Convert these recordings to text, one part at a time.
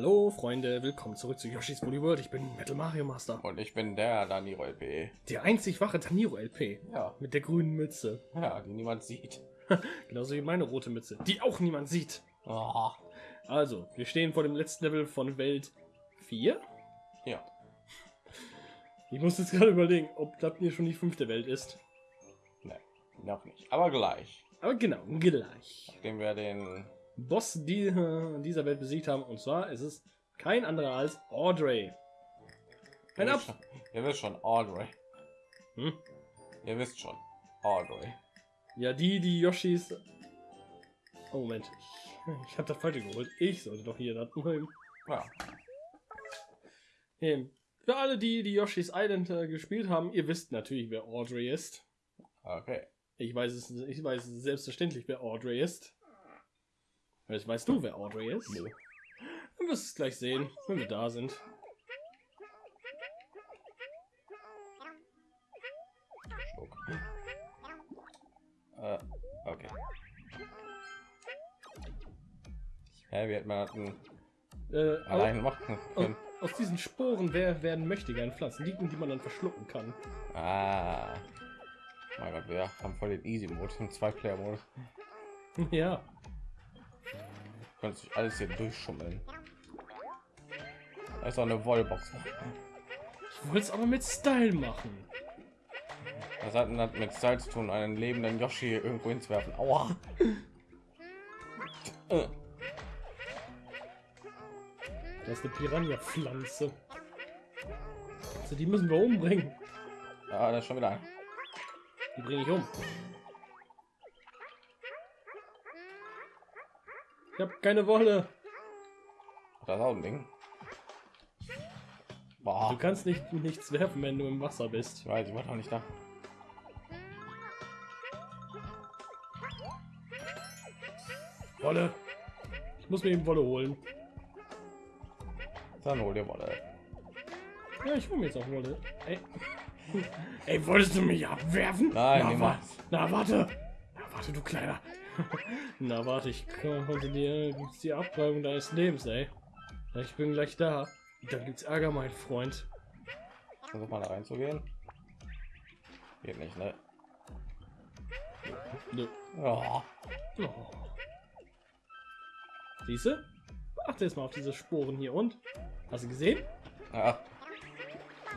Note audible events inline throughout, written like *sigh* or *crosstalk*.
Hallo Freunde, willkommen zurück zu Yoshi's Woolly World. Ich bin Metal Mario Master. Und ich bin der Daniro LP. Die einzig wache Taniro LP. Ja. Mit der grünen Mütze. Ja, die niemand sieht. *laughs* Genauso wie meine rote Mütze, die auch niemand sieht. Oh. Also, wir stehen vor dem letzten Level von Welt 4. Ja. Ich muss jetzt gerade überlegen, ob das hier schon die fünfte Welt ist. Ne, noch nicht. Aber gleich. Aber genau, gleich. Nachdem wir den Boss die, dieser Welt besiegt haben. Und zwar ist es kein anderer als Audrey. Ein ihr Ab wisst schon, ihr wisst schon, Audrey. Hm? Ihr wisst schon, Audrey. Ja, die, die Yoshis. Oh, Moment. Ich, ich habe das falsche geholt. Ich sollte doch hier das nehmen. Ja. Ähm, Für alle, die die Yoshi's Island äh, gespielt haben, ihr wisst natürlich, wer Audrey ist. Okay. Ich weiß es, ich weiß selbstverständlich, wer Audrey ist. Jetzt weißt du, wer Audrey ist? Nö. Du wirst es gleich sehen, wenn wir da sind. Äh, okay. Hä, wie hätte man das denn Äh, allein machen können? aus diesen Sporen wer- werden mächtige Pflanzen, die, die man dann verschlucken kann. Ah. Mein Gott, wir haben voll den Easy-Mode, im Zwei-Player-Modus. ja, Könnte sich alles hier durchschummeln. Da ist auch eine Wallbox. ich wollte es aber mit Style machen. Was hat das mit Style zu tun, einen lebenden Yoshi irgendwo hinzuwerfen? Aua! Das ist eine Piranha-Pflanze. Also die müssen wir umbringen. Ja, das ist schon wieder. ein. Die bringe ich um. Ich habe keine Wolle. Das ist auch ein Ding. Du Boah, kannst nicht nichts werfen, wenn du im Wasser bist. ich weiß, ich war doch nicht da. Wolle. Ich muss mir eben Wolle holen. Dann hol dir Wolle. Ja, ich hole mir jetzt auch Wolle. Ey. *laughs* Ey, wolltest du mich abwerfen? Nein, na, wa na warte. Na warte, du kleiner. *laughs* na warte, ich gibt's die Abtreibung deines Lebens, ey. Ja, Ich bin gleich da. Dann gibt's Ärger, mein Freund. Versuch mal da reinzugehen. Geht nicht, ne? Nö. Ja. Oh. Siehst du? Achte jetzt mal auf diese Sporen hier und hast du gesehen? ja.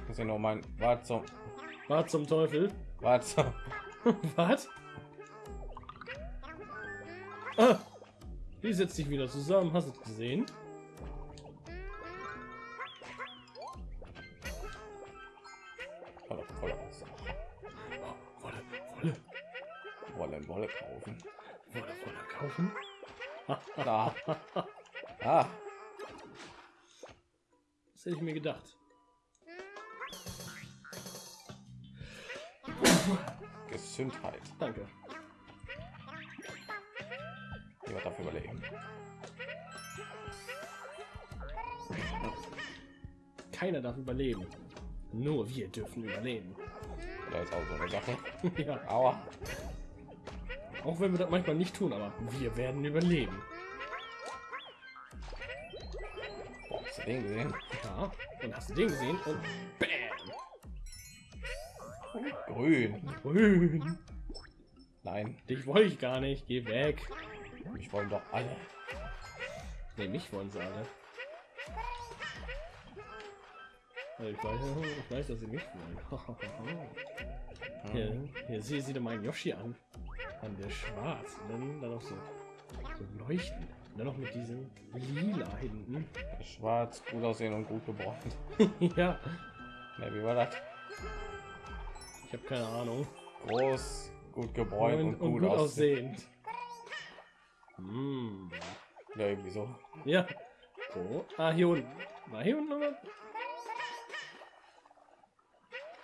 Muss ich noch mein. Warte zum. War zum Teufel. Warte zum. *laughs* Was? Ah, die setzt sich wieder zusammen. Hast du es gesehen? Wasser. Oh, Wolle, Wolle, Wolle, Wolle kaufen. Wolle, Wolle kaufen. Da. *laughs* Ah. Das hätte ich mir gedacht. Gesundheit. Danke. Dafür überlegen. Keiner darf überleben. Nur wir dürfen überleben. Da ist auch so eine Sache. *laughs* ja, Aua. auch wenn wir das manchmal nicht tun, aber wir werden überleben. Boah, hast du den gesehen? Ja, und hast du den gesehen? Und bam! Grün. Grün. Nein, Dich wollte ich gar nicht. Geh weg. Ich wollen doch alle. Ne, mich wollen sie alle. Also ich, weiß, ich weiß, dass sie mich wollen. *laughs* hier, hier sieh, sieh dir meinen Yoshi an. An der schwarz. Und dann, dann noch so, so leuchten. Und dann noch mit diesem lila hinten. Schwarz, gut aussehen und gut gebräunt. *laughs* ja, Ne, wie war das? ich habe keine Ahnung. Groß, gut gebräunt Und, und, und gut, gut aussehen. aussehend. Hm. Ja, irgendwie so. Ja. So. Ah, hier unten. War hier unten noch was?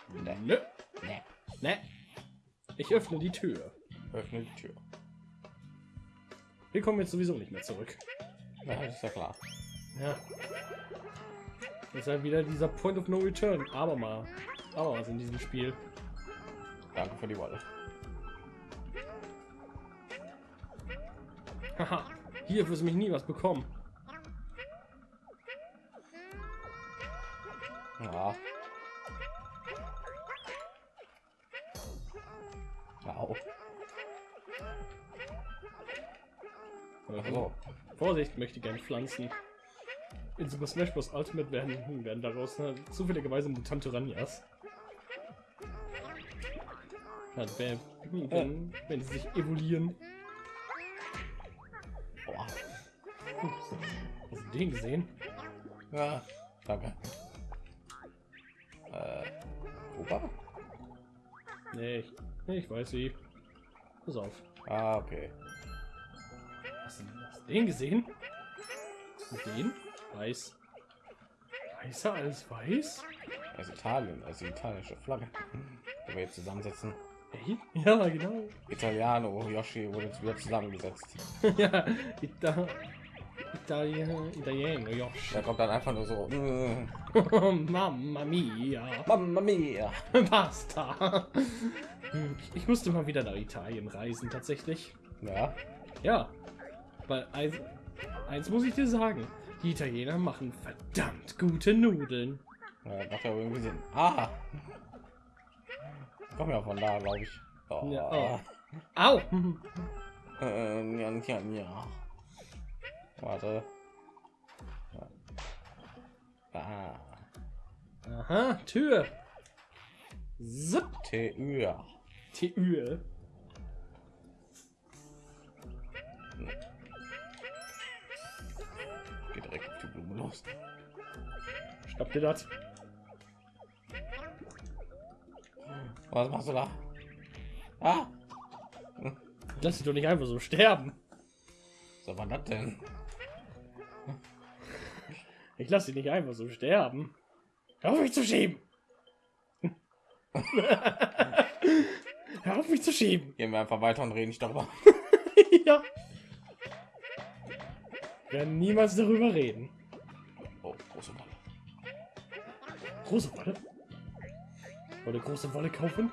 Ne, Nö. ne. Ne. Ich öffne die Tür. Öffne die Tür. Wir kommen jetzt sowieso nicht mehr zurück. Ja, das ist ja klar. Ja. Ist halt wieder dieser Point of No Return. Aber mal. Aber was in diesem Spiel. Danke für die Wolle. Haha. Hier wirst du mich nie was bekommen. Ja. Au. Also, Vorsicht, möchte gerne Pflanzen. In Super Smash Bros. Ultimate werden, werden daraus äh, zufälligerweise Mutantoranias. Ja, wenn, wenn, wenn sie sich evoluieren. Hast du den gesehen? Ja, danke. Äh, Opa? Nee, ich, ich weiß wie. Pass auf. Ah, okay. Hast du, hast du den gesehen? Den? Weiß. Weißer als weiß? Also Italien, also die italienische Flagge. Die wir jetzt zusammensetzen. Ja, genau. Italiano, Yoshi wurde jetzt wieder zusammengesetzt. *laughs* ja, Ita Italien, Italiener, Josh. Da kommt dann einfach nur so. mm, *laughs* Mamma mia. Mamma mia. Basta. Ich, musste mal wieder nach Italien reisen, tatsächlich. Ja, Ja, weil eins, eins muss ich dir sagen. Die Italiener machen verdammt gute Nudeln. ja macht ja irgendwie Sinn. Ah! Komm ja von da, glaube ich. Oh. Ja, oh. Au! Äh, ja, ja, ja. Warte. Ah. Aha, Tür. Zip. Tür. Tür. Geht direkt auf die Blume los. Schnapp dir das. Was machst du da? Ah! Lass dich doch nicht einfach so sterben. So war das denn? Ich lass dich nicht einfach so sterben. Hör auf mich zu schieben. *laughs* Hör auf mich zu schieben. Gehen wir einfach weiter und reden nicht darüber. *laughs* ja. Wir werden niemals darüber reden. Oh, große Wolle. Große Wolle. Wolle große Wolle kaufen?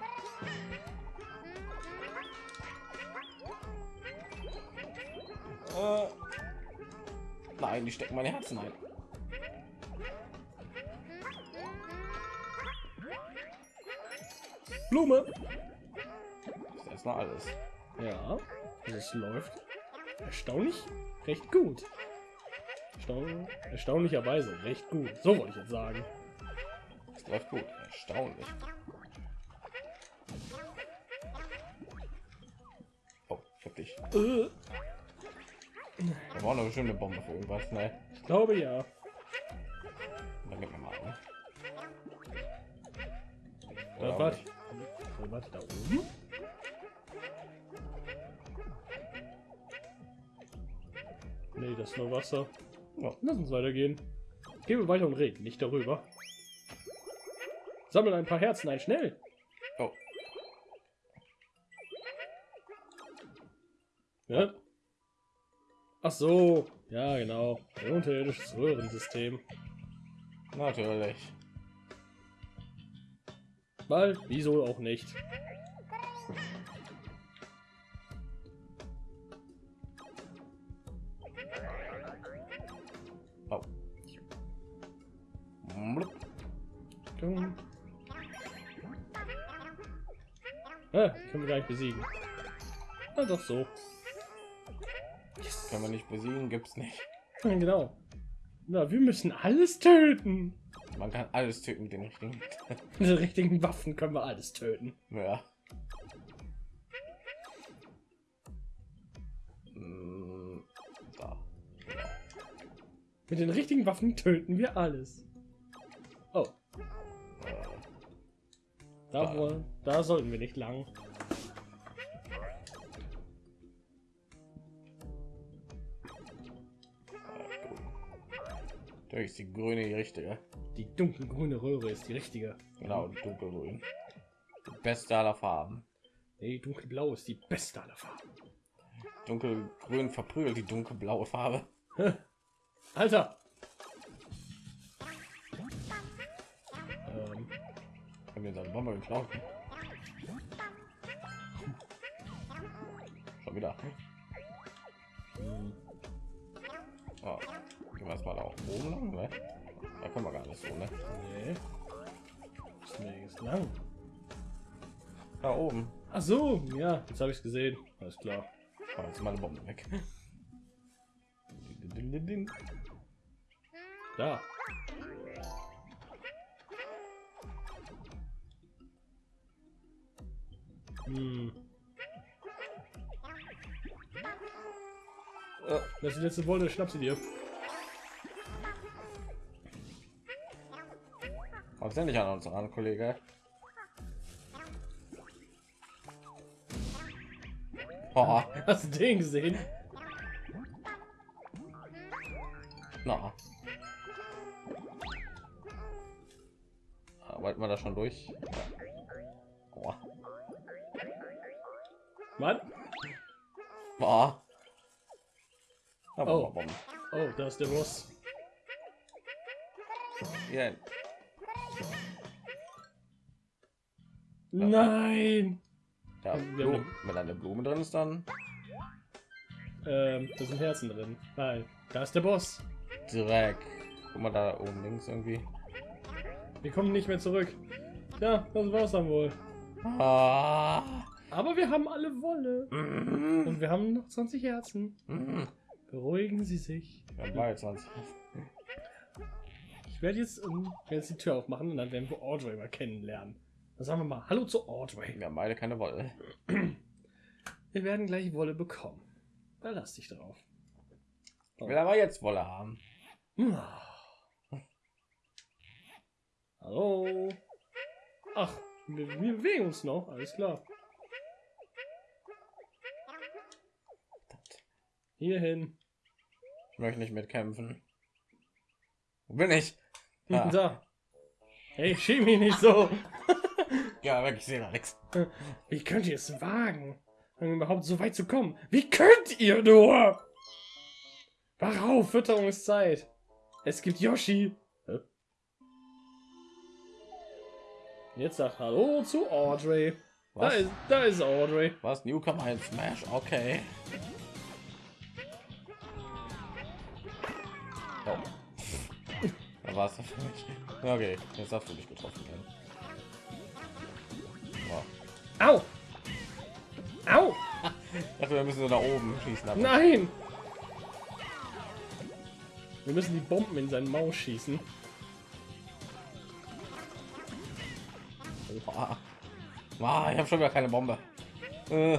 Äh, nein, die stecken meine Herzen ein. Blume. Das ist erstmal alles. Ja, es läuft erstaunlich recht gut. Erstaun erstaunlicherweise recht gut. So wollte ich jetzt sagen. Es läuft gut. Erstaunlich. Oh, ich hab dich. Äh, Da war noch eine schöne Bombe für irgendwas. Ne? ich glaube ja. Dann gib mir mal. Ne? Da, auch warte. da oben. Nee, das ist nur Wasser. Ja. Lass uns weitergehen. Gehen wir weiter und reden, nicht darüber. Sammeln ein paar Herzen ein, schnell. Oh, Ja? Ach so, ja genau. Ein unterirdisches Röhrensystem. natürlich. Weil, wieso auch nicht? Oh. Ah, können wir gar nicht besiegen. Na doch so. Können wir nicht besiegen, gibt's nicht. *laughs* Genau. Na, wir müssen alles töten. Man kann alles töten mit den richtigen. *laughs* Mit den richtigen Waffen können wir alles töten. ja. Da. Mit den richtigen Waffen töten wir alles. Oh, da, wohl, da sollten wir nicht lang. ist die grüne die richtige. Die dunkelgrüne Röhre ist die richtige. Genau, dunkelgrün. Die beste aller Farben. Nee, dunkelblau ist die beste aller Farben. Dunkelgrün verprügelt die dunkelblaue Farbe. Alter! Ähm, Haben wir seine Bombe geklaut? Schon wieder. hm, Oh. Gehen wir erstmal da oben lang, ne? Da können wir gar nicht so, ne? Nee. Ist jetzt lang. Da oben. Ach so, ja, jetzt habe ich es gesehen. Alles klar. Oh, jetzt meine Bombe weg. Da. Hm. Das ist die letzte Wolle, schnapp sie dir. Kommst nicht an uns ran, Kollege? Oh, Hast *laughs* du den gesehen? na. Wollten wir da schon durch? Oh. Mann. Oh. Oh. Oh. Da ist der Boss. Ja, Nein. da Wir haben Blumen. Wenn eine Blume drin ist, dann Ähm, da sind Herzen drin. Nein, da ist der Boss. Dreck. Guck mal da oben links irgendwie. Wir kommen nicht mehr zurück. Ja, das war's dann wohl. Ah. Aber wir haben alle Wolle. Mm. Und wir haben noch 20 Herzen. Mm. Beruhigen Sie sich. Beide 20. Ich werde jetzt, ähm, werde jetzt die Tür aufmachen und dann werden wir Audrey mal kennenlernen. Dann sagen wir mal Hallo zu Audrey. Wir haben beide keine Wolle. Wir werden gleich Wolle bekommen. Verlass dich drauf. Ich will aber jetzt Wolle haben. Ah. Hallo. Ach, wir, wir bewegen uns noch. Alles klar. Hierhin. Ich möchte nicht mitkämpfen. Wo bin ich? *laughs* Ah. Da. Hey, schieb mich nicht so. Ja, weg, ich sehe da nichts. Wie könnt ihr es wagen, um überhaupt so weit zu kommen? Wie könnt ihr nur? Warauf? Fütterungszeit. Es gibt Yoshi. Hä? Jetzt sagt Hallo zu Audrey. Da ist, da ist Audrey. Was? Newcomer in Smash? Okay. Oh. Da war es für mich. Okay, jetzt hast du dich getroffen. Werden. Au! Au! Ich dachte, wir müssen so da oben schießen. Aber Nein! Wir müssen die Bomben in seinen Maus schießen. Ah. Ah, ich habe schon wieder keine Bombe. Äh,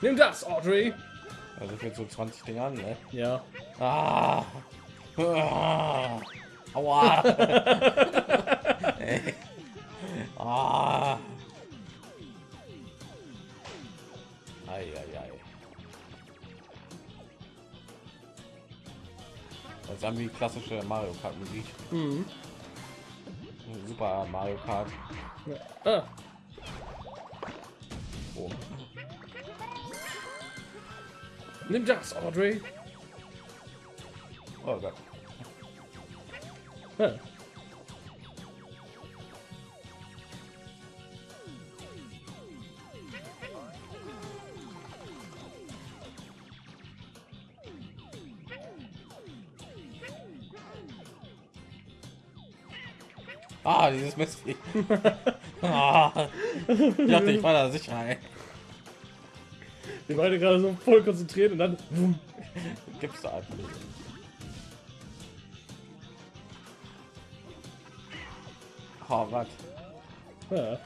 Nimm das, Audrey! also für so 20 Dinge an, ne? Ja. Ah. Ah. Aua. *laughs* Ey. *laughs* ah. Ei, ei, ei. Das ist irgendwie klassische Mario Kart Musik. Mhm. Super Mario Kart. Ah, Oh. nimm das, Audrey! oh Gott. Ah. Ah, dieses Mistvieh. *laughs* ah. Ich dachte, ich war da sicher. Ey. Wir beide gerade so voll konzentriert und dann. Gibt's da einfach nicht. Oh, was? Ja.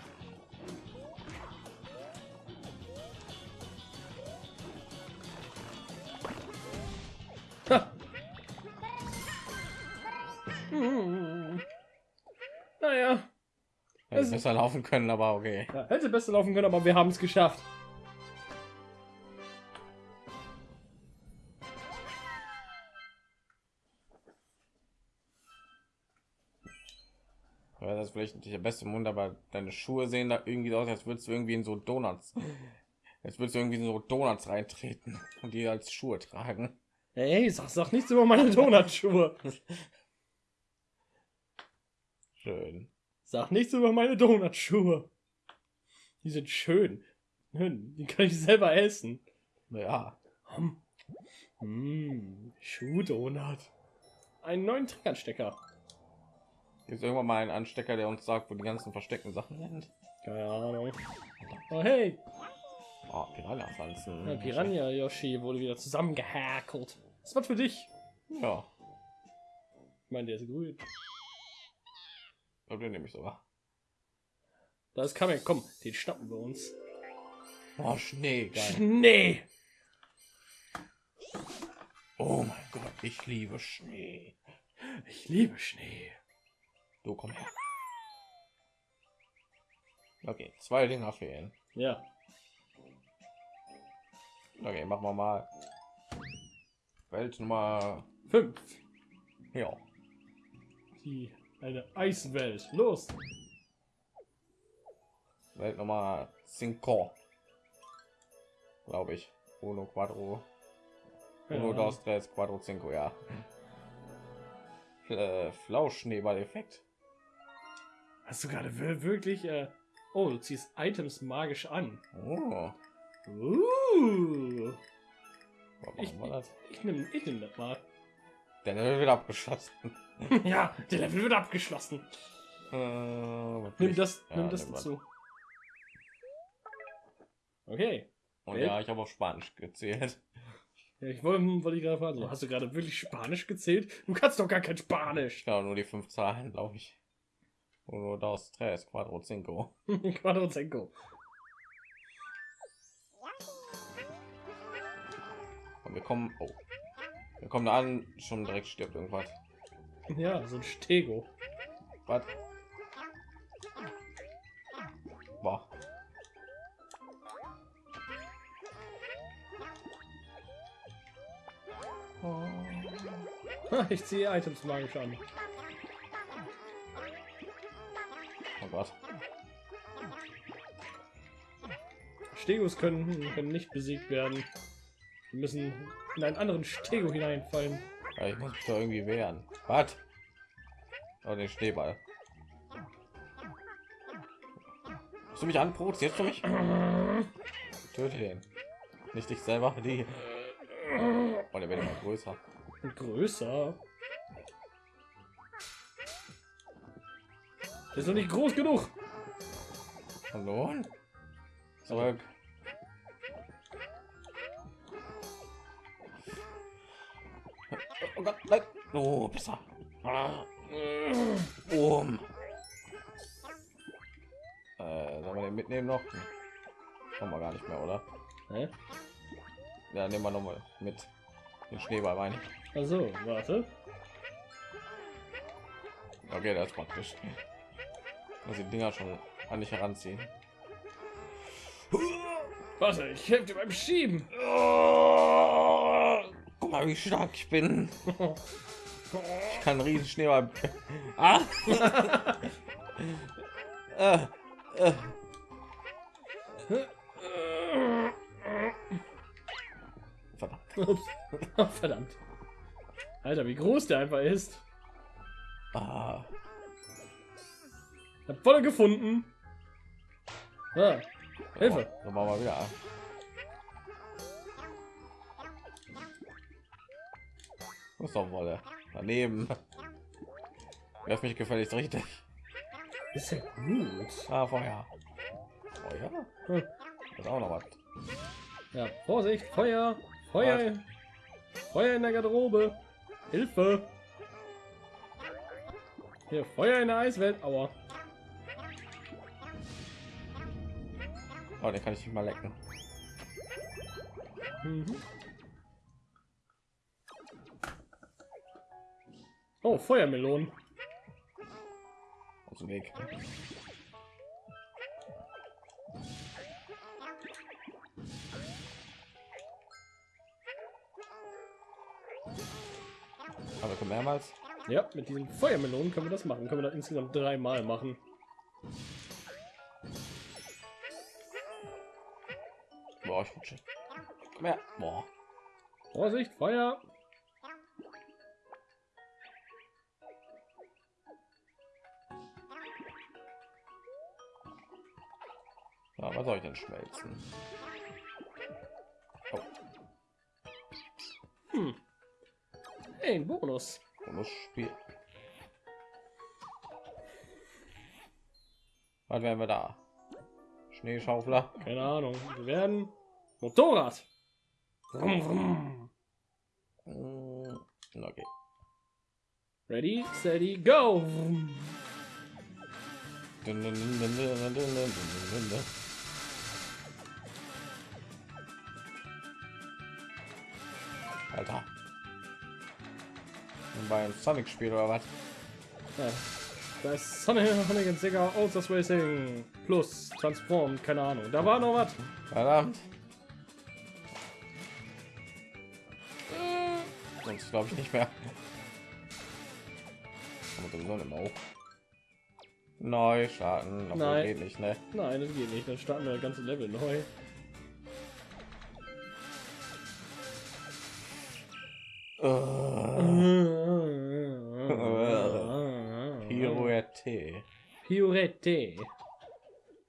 Naja, Hätte Es- besser laufen können, aber okay. ja, hätte besser laufen können, aber wir haben es geschafft. Ja, das ist vielleicht nicht der beste Mund, aber deine Schuhe sehen da irgendwie aus, als würdest du irgendwie in so Donuts. Jetzt würdest du irgendwie in so Donuts reintreten und die als Schuhe tragen. Hey, sag, sag nichts über meine Donutschuhe. *laughs* Schön. Sag nichts über meine Donutschuhe. Die sind schön. Hm, Die kann ich selber essen. Ja. Hm. Hm, Schuhdonut. Einen neuen Trickernstecker. Gibt irgendwann mal einen Anstecker, der uns sagt, wo die ganzen versteckten Sachen sind? Keine Ahnung. Oh hey, Oh, Piranha-Pflanzen. der Piranha Yoshi wurde wieder zusammengehäkelt. Das war für dich. Ja, Ich meine, der ist grün. Den nehme ich sogar. Da ist Kamek, komm, den schnappen wir uns. Oh, Schnee, geil. Schnee! Oh mein Gott, ich liebe Schnee. Ich liebe Schnee. Du komm her. Okay, zwei Dinger fehlen. Ja, Okay, machen wir mal. Welt Nummer. fünf. Ja. Die eine Eiswelt. Los! Welt Nummer 5. Glaube ich. Uno Quadro. Uno, Ja. dos, tres, quattro, cinco, ja. Äh, Flauschschneeball-Effekt. Hast du gerade wir- wirklich? Äh... Oh, du ziehst Items magisch an. Oh, Uh, ich, das? ich nehme ich nehm das mal. Der Level wird abgeschlossen. *laughs* ja, der Level wird abgeschlossen. Äh, Nimm das, Ja, nimm das dazu. Okay. Und Welt? ja, ich habe auf Spanisch gezählt. Ja, ich wollte, wollte ich gerade fragen, hast du gerade wirklich Spanisch gezählt? Du kannst doch gar kein Spanisch. Genau, nur die fünf Zahlen, glaube ich. Uno, dos, tres, quattro, cinco. *laughs* Quadrozenko. Und wir kommen. Oh. Wir kommen da an, schon direkt stirbt irgendwas. Ja, so ein Stego. Was? Boah. Ha, *laughs* Ich ziehe Items magisch an. Oh Gott. Stegos können, können nicht besiegt werden. Wir müssen in einen anderen Stego hineinfallen. Ja, ich muss mich da irgendwie wehren. Was? Oh, den Schneeball. Hast du mich anprovozierst du mich? Töte den. Nicht dich selber, die. Oh, der wird immer größer. Und größer. Der ist noch nicht groß genug. Hallo? Zurück. Oh Gott, nein. Oh, besser. Boom. Äh, sollen wir den mitnehmen noch? Kommen wir gar nicht mehr, oder? Hä? Ja, nehmen wir noch mal mit. Den Schneeball meine ich. Also, warte. Okay, das ist praktisch. Dass die Dinger schon an dich heranziehen. Warte, ich helfe dir beim Schieben. Oh, guck mal, wie stark ich bin. *laughs* Ich kann riesen Schneeball. Ah. *laughs* äh, äh. Verdammt. *laughs* Verdammt. Alter, wie groß der einfach ist. Ah. Ich hab voll gefunden. Ah, Hilfe. So machen wir wieder. Ist doch Wolle. Daneben. Werf mich gefälligst richtig. ist ja gut. Ah, Feuer. Feuer? Hm. Das ist auch noch was. Ja, Vorsicht, Feuer. Feuer. Feuer in der Garderobe. Hilfe. Hier, Feuer in der Eiswelt. Aua. Oh, den kann ich nicht mal lecken. Mhm. Oh, Feuermelonen. Aus dem Weg. Aber wir können mehrmals. Ja, mit diesen Feuermelonen können wir das machen. Können wir das insgesamt dreimal machen. Boah, ich rutsche. Komm her. Boah. Vorsicht, Feuer. Ja, was soll ich denn schmelzen? Oh. Hey, ein Bonus. Bonusspiel. Was werden wir da? Schneeschaufler. Keine Ahnung. Wir werden Motorrad. Vroom. Mm, Okay. Ready, steady, go. Dun, dun, dun, Bei einem Sonic-Spiel oder was? Ja. Da ist Sonic and Sega Outers Racing Plus Transform, keine Ahnung. Da war noch was. Verdammt. Sonst glaube ich nicht mehr. Aber sowieso nicht mehr hoch. Neu starten, obwohl Nein. geht nicht, ne? Nein, das geht nicht. Dann starten wir das ganze Level neu. Pirouette.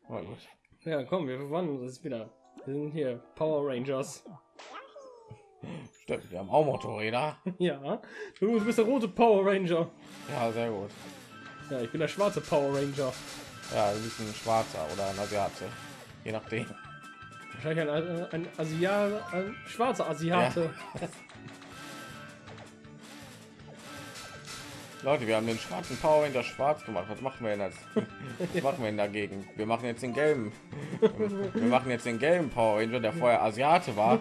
Na gut. Ja, komm, wir verwandeln uns wieder. Wir sind hier Power Rangers. Stimmt, wir haben auch Motorräder. *laughs* Ja, du bist der rote Power Ranger. Ja, sehr gut. Ja, ich bin der schwarze Power Ranger. Ja, du bist ein Schwarzer oder ein Asiate. Je nachdem. Wahrscheinlich ein, ein, Asia, ein schwarzer Asiate. *laughs* Leute, wir haben den schwarzen Power Ranger schwarz gemacht. Was machen wir denn als? *laughs* Was machen wir denn dagegen? Wir machen jetzt den gelben. Wir machen jetzt den gelben Power Ranger, der vorher Asiate war,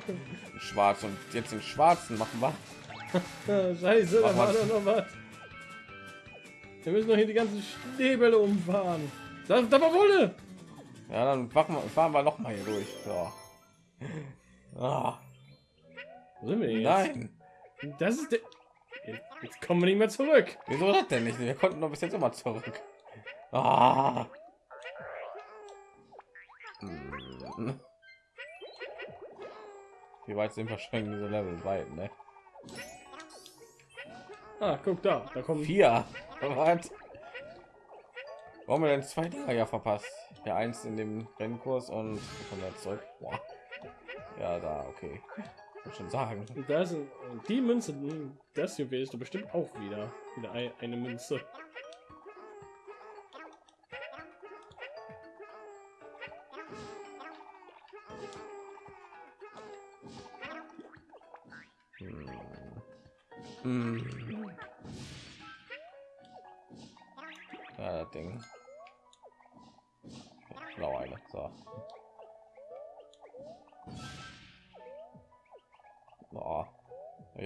schwarz und jetzt den schwarzen machen wir. Scheiße, da Mach war was. doch noch was. Wir müssen doch hier die ganzen Schneebälle umfahren. Da, da war Wolle. Ja, dann machen wir, fahren wir noch mal hier durch. So. Ah, sind wir jetzt? nein, Das ist der... Jetzt, kommen wir nicht mehr zurück. wieso das denn nicht? Wir konnten doch bis jetzt immer zurück. Ah. Hm. Wie weit sind wir schon in diese Level weit, ne? Ah, guck da. Da kommen... Vier. Was? Warum wir denn zwei Dinger ja verpasst? Ja, eins in dem Rennkurs und von der zurück. Boah. Ja, da, okay. Ich schon sagen. Da und die Münze, das hier willst du bestimmt auch wieder. Wieder ein, eine Münze. Hm. Ja,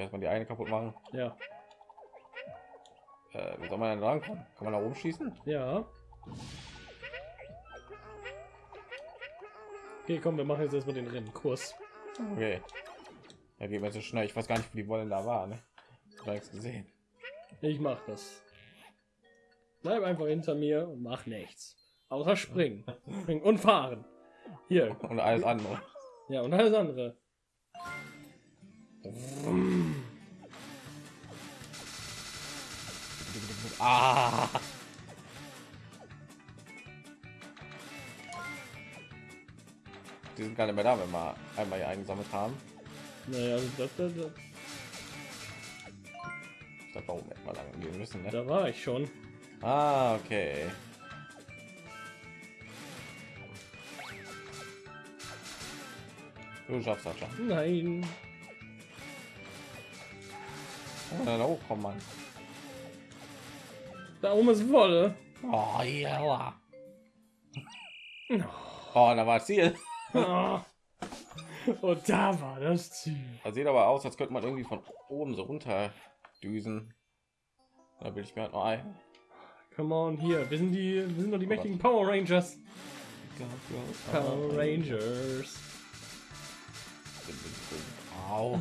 erstmal die eine kaputt machen. Ja, Äh, wie soll man denn dran kommen? Kann man da oben schießen? ja. Okay, komm, wir machen jetzt erstmal den Rennkurs. Okay. Ja, geht mir so schnell. Ich weiß gar nicht, wie die Wollen da war. Ne? Nichts gesehen. Ich mach das. Bleib einfach hinter mir und mach nichts. Außer springen. springen und fahren. Hier. Und alles andere. Ja, und alles andere. Ah! Die sind gar nicht mehr da, wenn wir einmal hier eingesammelt haben. Naja, also das, das, das, da oben hätten wir lang gehen müssen. Ne? da war ich schon. Ah, okay. Du schaffst das schon. Nein. Oh, da hochkommen, Mann. Da oben ist Wolle. Oh, ja. Oh, da war das Ziel. Ah. Und da war das Ziel. Das sieht aber aus, als könnte man irgendwie von oben so runter düsen. Da will ich mir halt noch ein. Come on, hier. Wir sind die, wir sind doch die mächtigen Power Rangers. Power Rangers. Au.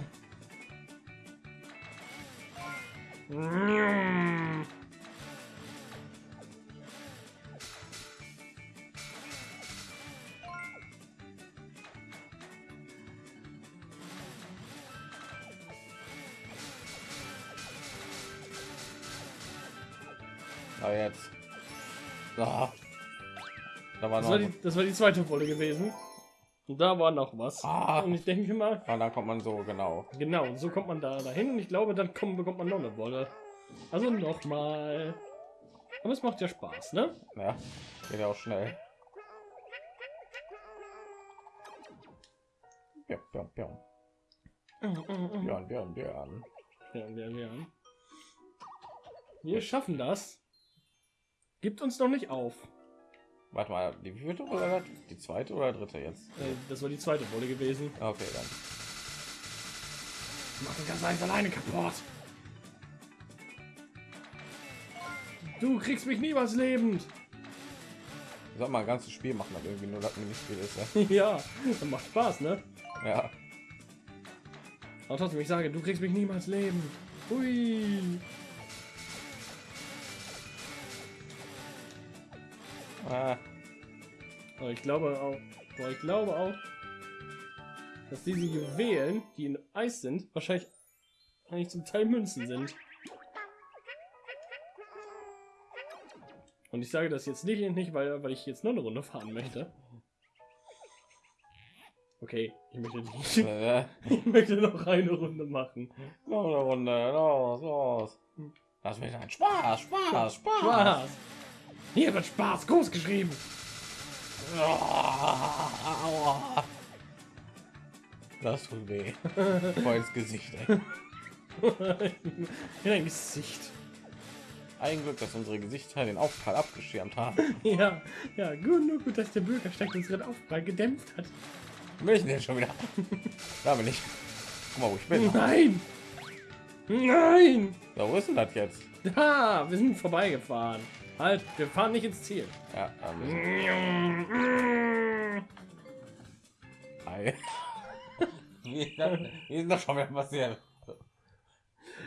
Na jetzt. Ah. Da war Das noch. war, die, das war die zweite Wolle gewesen. Und da war noch was. Ah. Und ich denke mal, Und dann kommt man so genau. genau, so kommt man da dahin. Und ich glaube, dann kommt, bekommt man noch eine Wolle. Also nochmal. Aber es macht ja Spaß, ne? Ja, geht ja auch schnell. Ja, ja, ja. Björn, Björn, Björn. Ja, ja, ja. Wir schaffen das. Gibt uns noch nicht auf. Warte mal, die vierte oder die zweite oder dritte jetzt? Äh, Das war die zweite Wolle gewesen. Okay, dann. Mach das ganz eins alleine kaputt. Du kriegst mich niemals lebend. Sag mal, ein ganzes Spiel machen, dann irgendwie nur das Minispiel ist. *laughs* ja, das macht Spaß, ne? Ja. ja. Aber trotzdem, ich sage, du kriegst mich niemals lebend. Hui. Ah, Aber ich glaube auch, aber ich glaube auch, dass diese Juwelen, die in Eis sind, wahrscheinlich eigentlich zum Teil Münzen sind. Und ich sage das jetzt nicht, nicht weil, weil ich jetzt noch eine Runde fahren möchte. Okay, ich möchte nicht. äh, *laughs* Ich möchte noch eine Runde machen. noch eine Runde, los, los. Das wird ein Spaß, Spaß, Spaß. Spaß! Hier wird Spaß groß geschrieben. Das tut weh. *laughs* Voll ins Gesicht. In dein Gesicht. Ein Glück, dass unsere Gesichter den Aufprall abgeschirmt haben. *laughs* Ja, ja, gut, nur gut, dass der Bürgersteig unseren Aufprall gedämpft hat. Will ich denn schon wieder? *laughs* Da bin ich. Guck mal, wo ich bin. Nein! Nein! So, wo ist denn das jetzt? Da, wir sind vorbeigefahren. Halt, wir fahren nicht ins Ziel. Ja, Ei. *laughs* Wie ist das schon wieder passiert?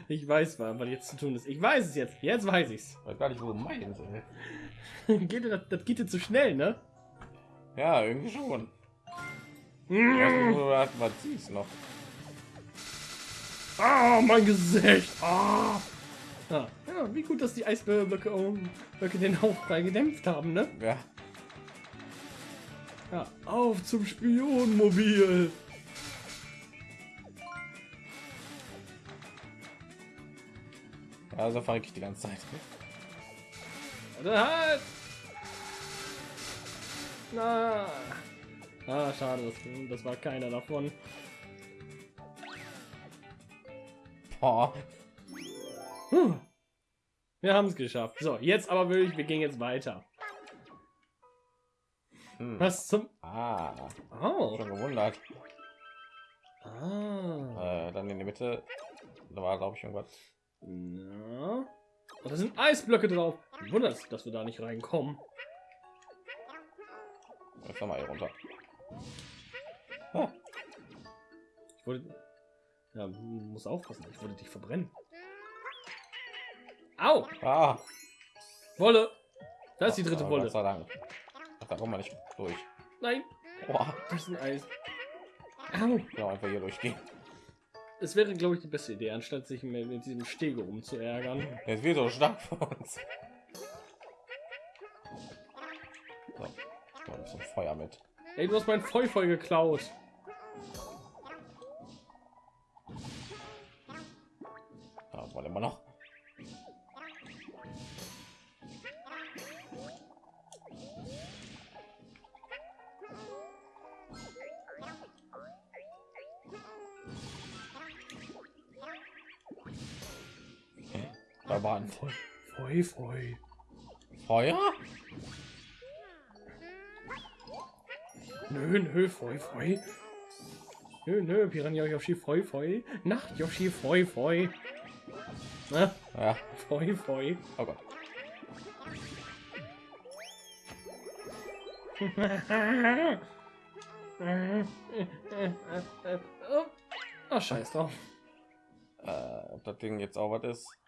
Ich weiß, was was jetzt zu tun ist. Ich weiß es jetzt. Jetzt weiß ich's. Ich weiß gar nicht, wo du meinst, ey. *laughs* geht das, das geht dir zu schnell, ne? Ja, irgendwie schon. Das was siehst noch. Ah, mein Gesicht. Ah. Ja, wie gut, dass die Eisblöcke um, Blöcke den Aufprall gedämpft haben, ne? Ja. Ja, auf zum Spionmobil. Ja, so verrecke ich die ganze Zeit. Oder halt! Na. Ah, schade, das, das war keiner davon. Boah. Puh. Wir haben es geschafft. So, jetzt aber wirklich, wir gehen jetzt weiter. Hm. Was zum... Ah, Oh. schon gewundert. Ah. Äh, dann in die Mitte. Da war, glaube ich, irgendwas. Ja. Und da sind Eisblöcke drauf. Wundert, dass wir da nicht reinkommen. Jetzt nochmal hier runter. Ah, Ich wollte... Ja, muss aufpassen. Ich wollte dich verbrennen. Au! ah. Wolle! Da ist die dritte Ah, Wolle. Ach, da kommen wir nicht durch. Nein, Boah. das ist ein Eis. Au! Genau, einfach hier durchgehen. Es wäre, glaube ich, die beste Idee, anstatt sich mit, mit diesem Stege umzuärgern. Jetzt wird so stark für uns. So. Ich ein Feuer mit. Ey, du hast mein Feu voll geklaut. Feu, Feu. Feuer? Nö, nö, Feu, Feu. Nö, nö, Piranha Yoshi, Feu, Feu. Nacht Yoshi, Feu, Feu. Na, Ja. Feu, Feu. Oh Gott. *laughs* Oh, scheiß drauf. Äh, ob das Ding jetzt auch was ist?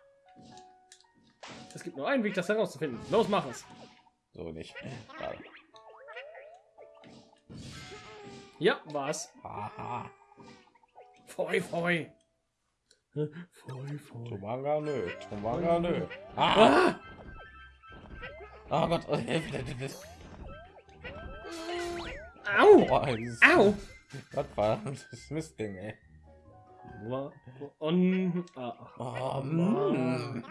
Es gibt nur einen Weg, das herauszufinden. Los, mach es. So nicht. Schade. Ja, was? Aha. Feu, Feu. Feu, Feu. Tomanga nö. Tomanga nö. Ah! Ah! *laughs* Oh Gott. Oh, Hilfe, Hilfe, Hilfe. Au! Au! Boah, dieses, Au! Was war das Mistding, ey? Ah, Oh, Mann. mm.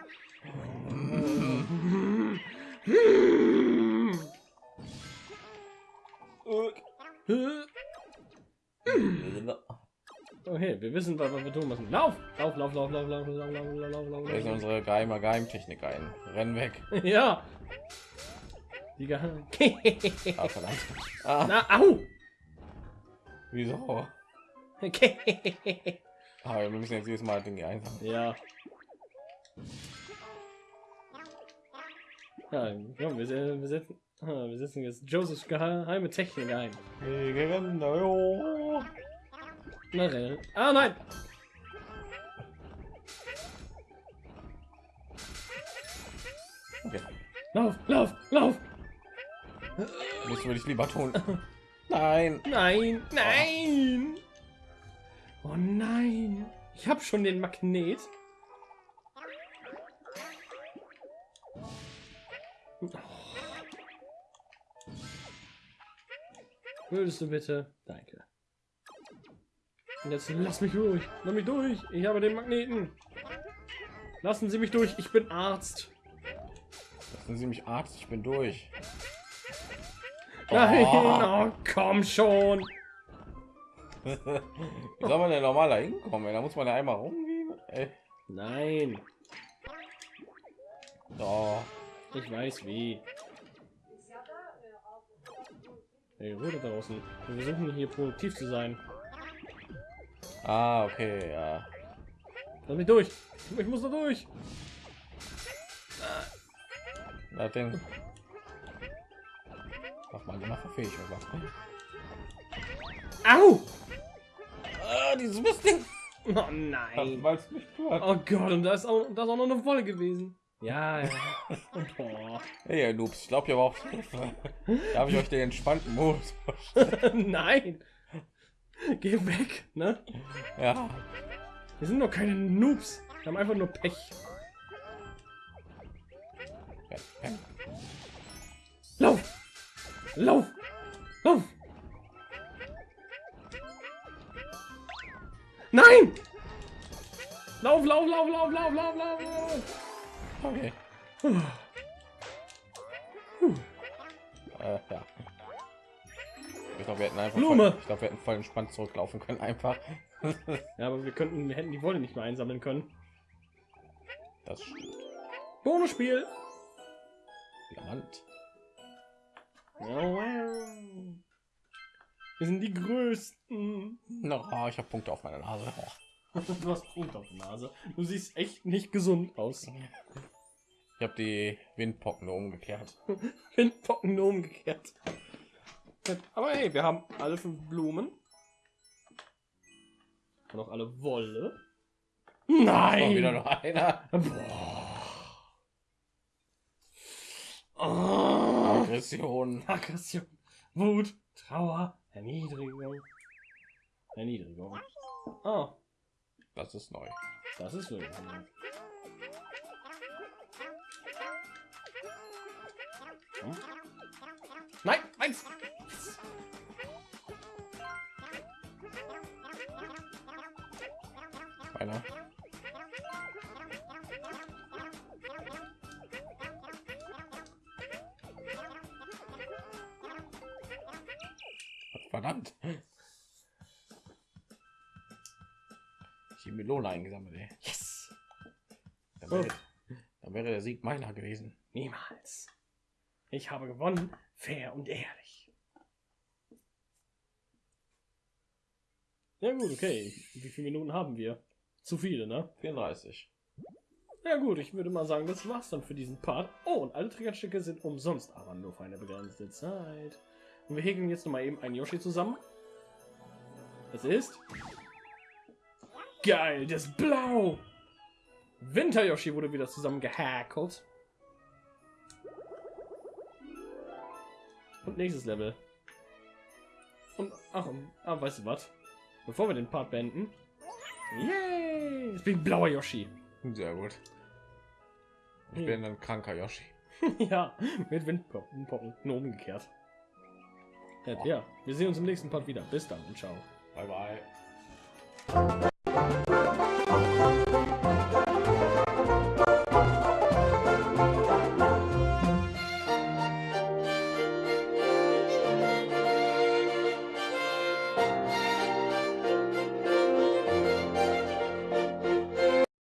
Okay, wir wissen, was wir tun müssen. Lauf! Lauf, lauf, lauf, lauf, lauf, lauf, lauf, lauf, lauf, lauf, Wir unsere geheime Geheimtechnik ein. Renn weg. *laughs* Ja! Die Geheim- Ah, verdammt. *laughs* Ah, Na, au! wieso? *laughs* Ah, wir müssen jetzt jedes Mal Dinge einsammeln. ja. Ja, komm, wir, wir setzen, ah, wir setzen jetzt Josephs geheime Technik ein. Oh. Ah, nein! Okay. Lauf, lauf, lauf! Das würde ich lieber tun. Nein. Nein, nein! Oh nein! Ich habe schon den Magnet. Oh. Würdest du bitte? Danke. Und jetzt lass mich durch. Lass mich durch. Ich habe den Magneten. Lassen Sie mich durch. Ich bin Arzt. Lassen Sie mich Arzt, ich bin durch. Nein, Oh. *laughs* oh, komm schon. *laughs* Wie soll man denn normaler hinkommen? Da muss man ja einmal rumgehen. Ey. Nein, Oh. Ich weiß wie. Hey, Ruhe draußen. Wir versuchen hier produktiv zu sein. Ah, okay, ja. Lass mich durch. Ich muss da durch. Das Ding. Mach mal, mach fähig, aber. Au! Ah, dieses Mistding. Oh nein. Hört. Oh Gott, und da ist auch, da ist auch noch eine Wolle gewesen. Ja, ja. *laughs* Boah. Hey, ihr Noobs, ich glaube, ihr braucht Hilfe. Darf ich euch den entspannten Modus vorstellen? *laughs* nein. Geh weg, ne? Ja. Wir sind doch keine Noobs. Wir haben einfach nur Pech. Lauf! Lauf! Lauf! Nein! Lauf, lauf, lauf, lauf, lauf, lauf, lauf, Okay. Äh, ja. Ich glaube, wir hätten einfach Blume. Voll, ich glaube, wir hätten voll entspannt zurücklaufen können, einfach. *laughs* Ja, aber wir könnten, wir hätten die Wolle nicht mehr einsammeln können. Das. Bonusspiel! Diamant. Wir sind die Größten. No, oh, ich habe Punkte auf meiner Nase. *laughs* Du hast Punkt auf der Nase. Du siehst echt nicht gesund aus. *laughs* Ich habe die Windpocken umgekehrt. *laughs* Windpocken umgekehrt. Aber hey, wir haben alle fünf Blumen. Und auch alle Wolle. Oh, Nein! wieder noch einer. Boah. Oh. Aggression. Aggression, Wut, Trauer, Erniedrigung. Erniedrigung. Oh, Das ist neu. das ist wirklich neu. Nein, eins! Einer. Verdammt. Ich die Melone eingesammelt, ey. Yes! Dann wäre, dann wäre der Sieg meiner gewesen. Niemals. Ich habe gewonnen, fair und ehrlich. Ja gut, okay. Wie viele Minuten haben wir? Zu viele, ne? 34. Ja gut, ich würde mal sagen, das war's dann für diesen Part. Oh, und alle Triggerstücke sind umsonst, aber nur für eine begrenzte Zeit. Und wir häkeln jetzt noch mal eben einen Yoshi zusammen. Das ist... Geil, das ist blau! Winter Yoshi wurde wieder zusammen gehäkelt. Und nächstes Level. Und, ach, ah, weißt du was? Bevor wir den Part beenden... Yay! Ich bin blauer Yoshi. Sehr gut. Ich Hm. bin ein kranker Yoshi. *laughs* ja, mit Windpocken, nur umgekehrt. Ja, wir sehen uns im nächsten Part wieder. Bis dann und ciao. Bye bye.